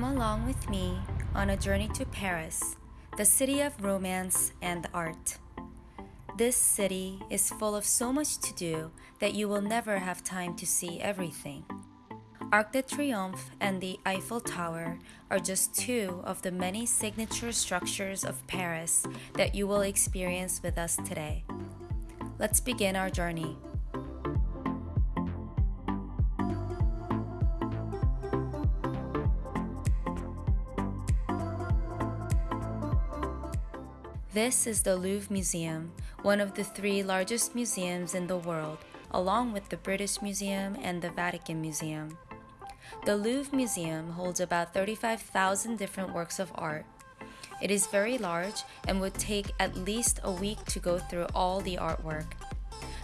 Come along with me on a journey to Paris, the city of romance and art. This city is full of so much to do that you will never have time to see everything. Arc de Triomphe and the Eiffel Tower are just two of the many signature structures of Paris that you will experience with us today. Let's begin our journey. This is the Louvre Museum, one of the three largest museums in the world, along with the British Museum and the Vatican Museum. The Louvre Museum holds about 35,000 different works of art. It is very large and would take at least a week to go through all the artwork.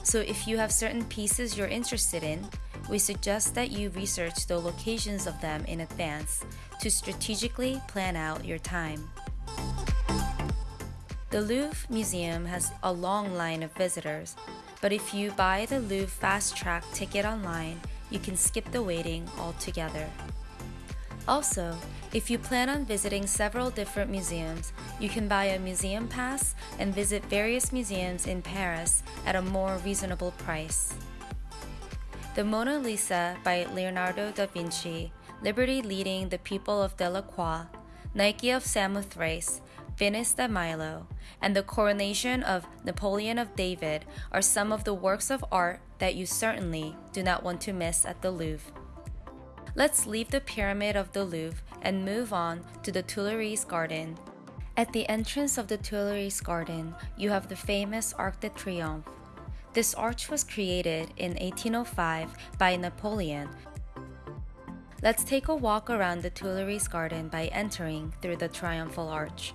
So, if you have certain pieces you're interested in, we suggest that you research the locations of them in advance to strategically plan out your time. The Louvre Museum has a long line of visitors, but if you buy the Louvre Fast Track ticket online, you can skip the waiting altogether. Also, if you plan on visiting several different museums, you can buy a museum pass and visit various museums in Paris at a more reasonable price. The Mona Lisa by Leonardo da Vinci, Liberty leading the people of Delacroix, Nike of Samothrace, Venus de Milo, and the coronation of Napoleon of David are some of the works of art that you certainly do not want to miss at the Louvre. Let's leave the Pyramid of the Louvre and move on to the Tuileries Garden. At the entrance of the Tuileries Garden, you have the famous Arc de Triomphe. This arch was created in 1805 by Napoleon Let's take a walk around the Tuileries Garden by entering through the Triumphal Arch.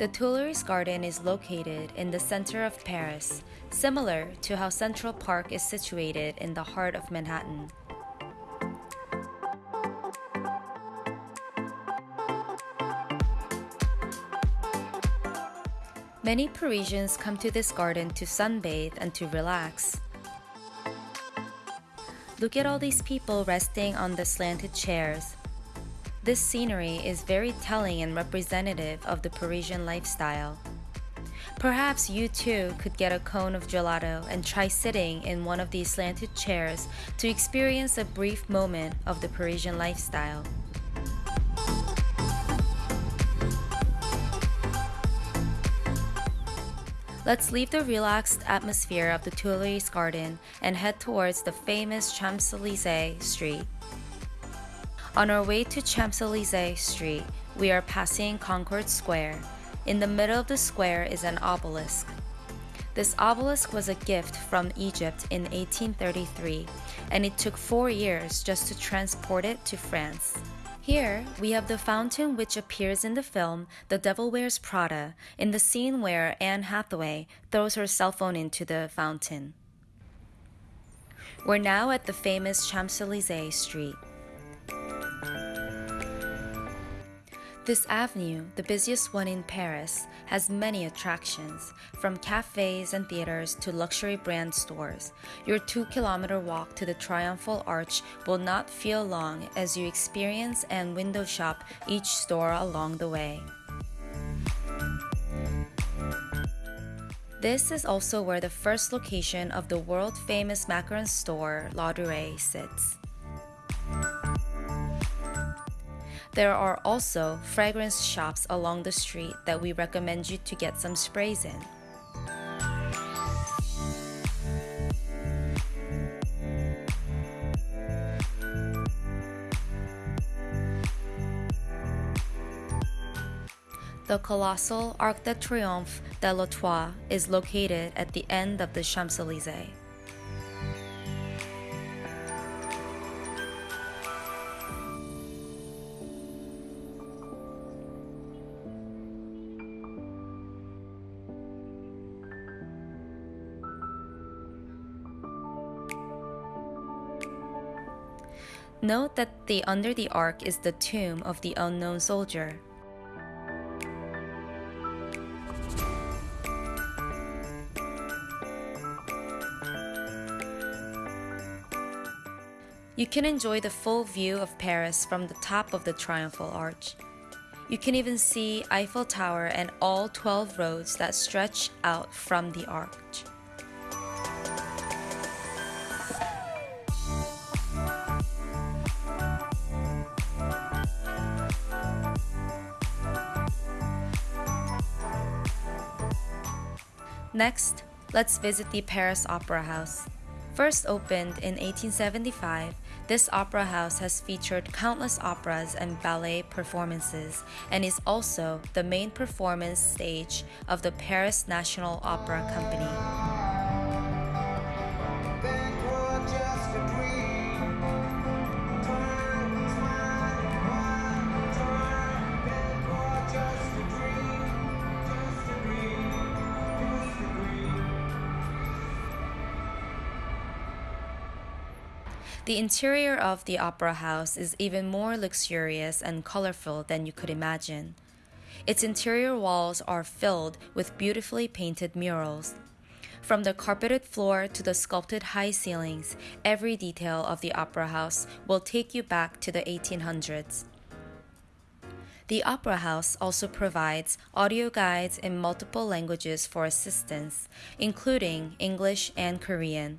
The Tuileries Garden is located in the center of Paris, similar to how Central Park is situated in the heart of Manhattan. Many Parisians come to this garden to sunbathe and to relax. Look at all these people resting on the slanted chairs. This scenery is very telling and representative of the Parisian lifestyle. Perhaps you too could get a cone of gelato and try sitting in one of these slanted chairs to experience a brief moment of the Parisian lifestyle. Let's leave the relaxed atmosphere of the Tuileries Garden and head towards the famous Champs Elysees Street. On our way to Champs Elysees Street, we are passing Concord Square. In the middle of the square is an obelisk. This obelisk was a gift from Egypt in 1833, and it took four years just to transport it to France. Here, we have the fountain which appears in the film The Devil Wears Prada, in the scene where Anne Hathaway throws her cell phone into the fountain. We're now at the famous Champs Elysees Street. This avenue, the busiest one in Paris, has many attractions, from cafes and theaters to luxury brand stores. Your two kilometer walk to the Triumphal Arch will not feel long as you experience and window shop each store along the way. This is also where the first location of the world famous macaron store, Ladurée, sits. There are also fragrance shops along the street that we recommend you to get some sprays in. The colossal Arc de Triomphe de l'Étoile is located at the end of the Champs-Élysées. Note that the under the ark is the tomb of the unknown soldier. You can enjoy the full view of Paris from the top of the Triumphal Arch. You can even see Eiffel Tower and all 12 roads that stretch out from the arch. Next, let's visit the Paris Opera House. First opened in 1875, this opera house has featured countless operas and ballet performances and is also the main performance stage of the Paris National Opera Company. The interior of the opera house is even more luxurious and colorful than you could imagine. Its interior walls are filled with beautifully painted murals. From the carpeted floor to the sculpted high ceilings, every detail of the opera house will take you back to the 1800s. The Opera House also provides audio guides in multiple languages for assistance, including English and Korean.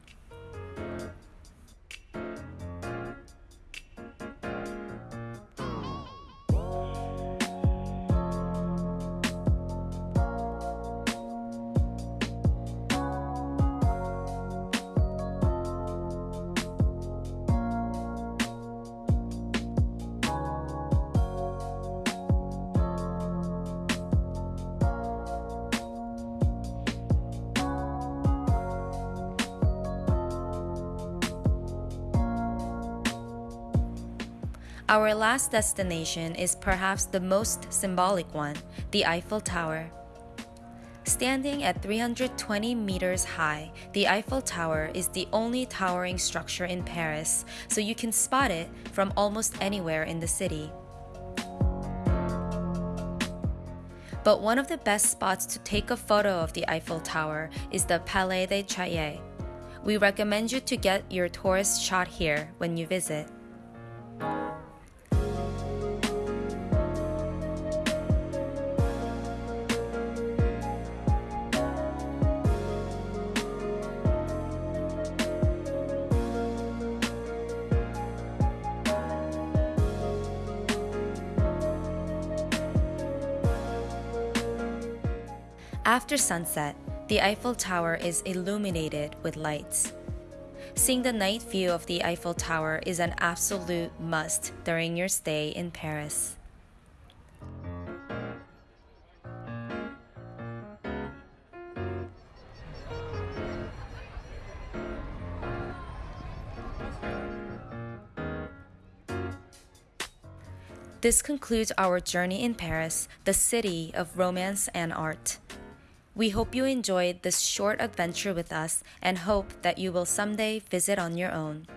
Our last destination is perhaps the most symbolic one the Eiffel Tower. Standing at 320 meters high, the Eiffel Tower is the only towering structure in Paris, so you can spot it from almost anywhere in the city. But one of the best spots to take a photo of the Eiffel Tower is the Palais des Chaillot. We recommend you to get your tourist shot here when you visit. After sunset, the Eiffel Tower is illuminated with lights. Seeing the night view of the Eiffel Tower is an absolute must during your stay in Paris. This concludes our journey in Paris, the city of romance and art. We hope you enjoyed this short adventure with us and hope that you will someday visit on your own.